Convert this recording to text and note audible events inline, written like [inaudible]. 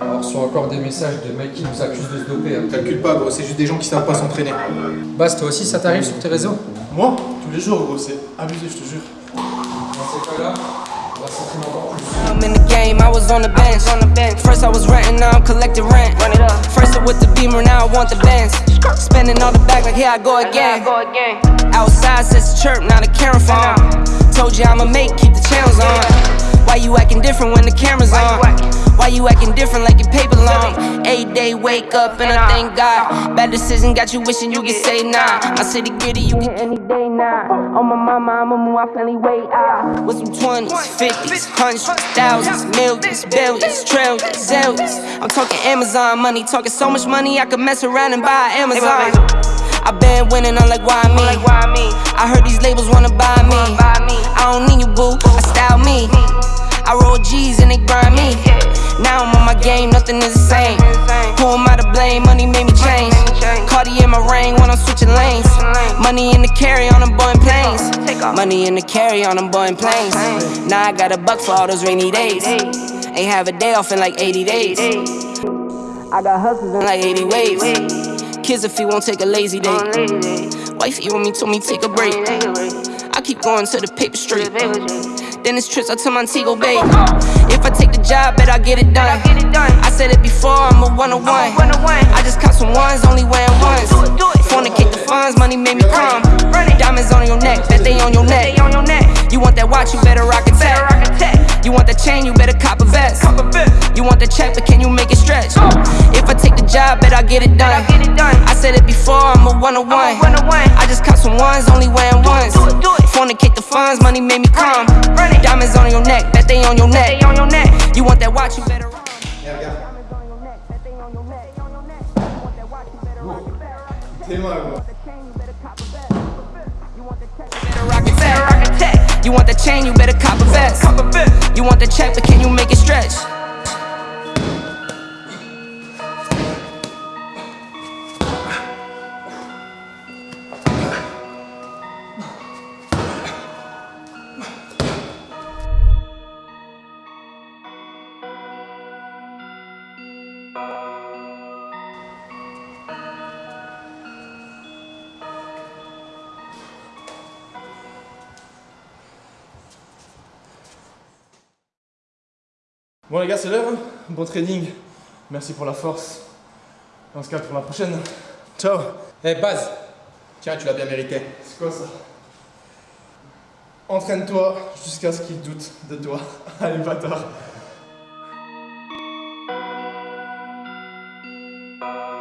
reçois encore des messages de mecs qui nous accusent de se doper. hein. Calcule pas, gros, c'est juste des gens qui savent pas s'entraîner. Bas, toi aussi, ça t'arrive sur tes réseaux Moi Tous les jours, gros, c'est abusé, je te jure. Dans ces cas-là, on va s'entraîner encore plus. I'm in the game, I was on the bench. On the bench. First I was renting, now I'm collecting rent. Run it up. First I with the beamer, now I want the Benz. Spending all the back like here I go again. Outside says the chirp, now the camera phone. Told you I'ma make, keep the channels on. Why you acting different when the camera's on? Why you acting different like your paper long? Eight day wake up and I thank God. Bad decision got you wishing you could say nah. My city gritty, you can any day now. On my mama, I'ma move my family way out. With some 20s, 50s, hundreds, thousands, millions, billions, trillions, zillions. I'm talking Amazon money, talking so much money I could mess around and buy Amazon. I been winning, I'm like, why me? I heard these labels wanna buy me. I don't need you, boo, game, nothing is the same. Who am I to blame? Money made me change. Cardi in my ring when I'm switching lanes. Money in the carry on them Boeing planes. Money in the carry on them Boeing planes. Now I got a buck for all those rainy days. Ain't have a day off in like 80 days. I got hustles in like 80 ways. Kids if he won't take a lazy day. Wifey on me told me take a break. I keep going to the paper straight. Then it's trips out to Montego Bay. If I take the job, bet I get it done. I said it before, I'm a one on one. I just caught some ones, only wearing ones. Fornicate the funds, money made me come. Diamonds on your neck, bet they on your neck. You want that watch, you better rock a tech. You want that chain, you better cop a vest. You want the check, but can you make it stretch? If I take the job, bet I get it done. I said it before, I'm a one on one. I just caught some ones, only wearing ones. Fornicate the funds, money made me come. Diamonds on your neck, bet they on your neck. You want that watch, you better rock. Regarde. T'es mal, gros. better rock it back. You want the chain, you better cop a vest. You want the check, but can you make it stretch? Bon les gars, c'est l'heure. hein Bon training. Merci pour la force. On se capte pour la prochaine. Ciao. Eh, Baz, tiens, tu l'as bien mérité. C'est quoi ça? Entraîne-toi jusqu'à ce qu'il doute de toi. [laughs] Allez, bâtard. Bye.